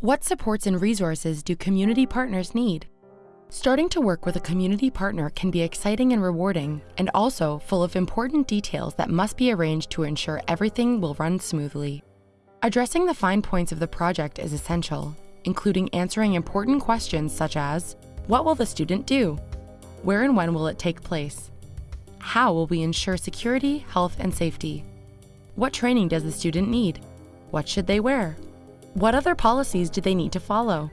What supports and resources do community partners need? Starting to work with a community partner can be exciting and rewarding, and also full of important details that must be arranged to ensure everything will run smoothly. Addressing the fine points of the project is essential, including answering important questions such as What will the student do? Where and when will it take place? How will we ensure security, health, and safety? What training does the student need? What should they wear? What other policies do they need to follow?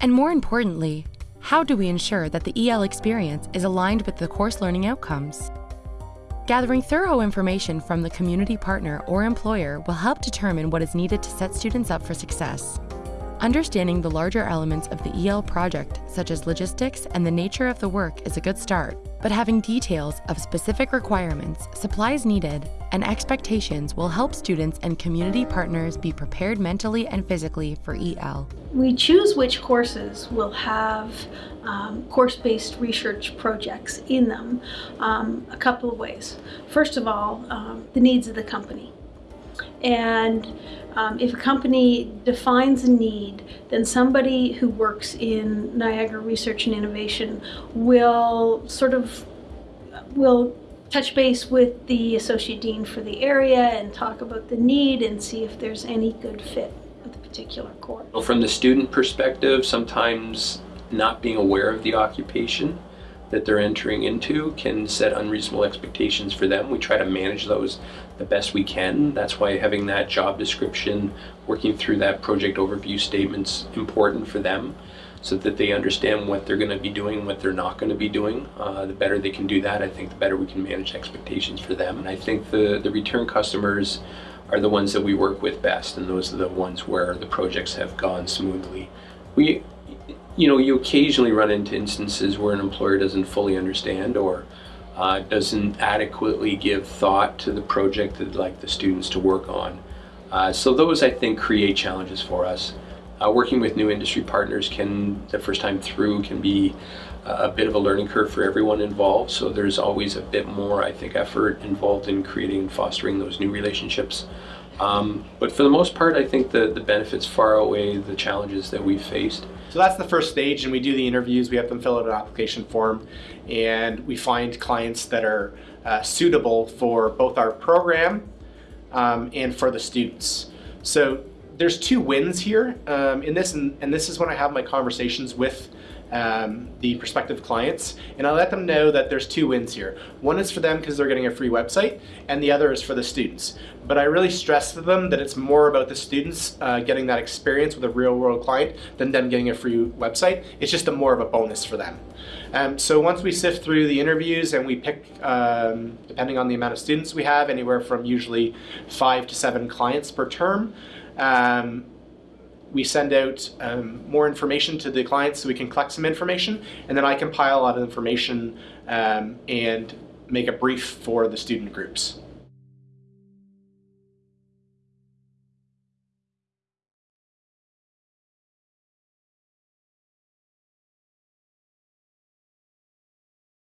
And more importantly, how do we ensure that the EL experience is aligned with the course learning outcomes? Gathering thorough information from the community partner or employer will help determine what is needed to set students up for success. Understanding the larger elements of the EL project, such as logistics and the nature of the work, is a good start, but having details of specific requirements, supplies needed, and expectations will help students and community partners be prepared mentally and physically for EL. We choose which courses will have um, course-based research projects in them um, a couple of ways. First of all, um, the needs of the company. And um, if a company defines a need, then somebody who works in Niagara Research and Innovation will sort of will touch base with the associate dean for the area and talk about the need and see if there's any good fit with the particular course. Well, from the student perspective, sometimes not being aware of the occupation that they're entering into can set unreasonable expectations for them. We try to manage those the best we can. That's why having that job description, working through that project overview statement's important for them so that they understand what they're going to be doing, what they're not going to be doing. Uh, the better they can do that, I think the better we can manage expectations for them. And I think the, the return customers are the ones that we work with best and those are the ones where the projects have gone smoothly. We you know, you occasionally run into instances where an employer doesn't fully understand or uh, doesn't adequately give thought to the project that like the students to work on. Uh, so those I think create challenges for us. Uh, working with new industry partners can, the first time through, can be a bit of a learning curve for everyone involved. So there's always a bit more, I think, effort involved in creating and fostering those new relationships. Um, but for the most part, I think the, the benefits far outweigh the challenges that we've faced. So that's the first stage and we do the interviews, we have them fill out an application form and we find clients that are uh, suitable for both our program um, and for the students. So there's two wins here um, in this and, and this is when I have my conversations with um, the prospective clients and I let them know that there's two wins here. One is for them because they're getting a free website and the other is for the students. But I really stress to them that it's more about the students uh, getting that experience with a real world client than them getting a free website. It's just a more of a bonus for them. Um, so once we sift through the interviews and we pick, um, depending on the amount of students we have, anywhere from usually five to seven clients per term, um, we send out um, more information to the clients so we can collect some information and then I compile a lot of information um, and make a brief for the student groups.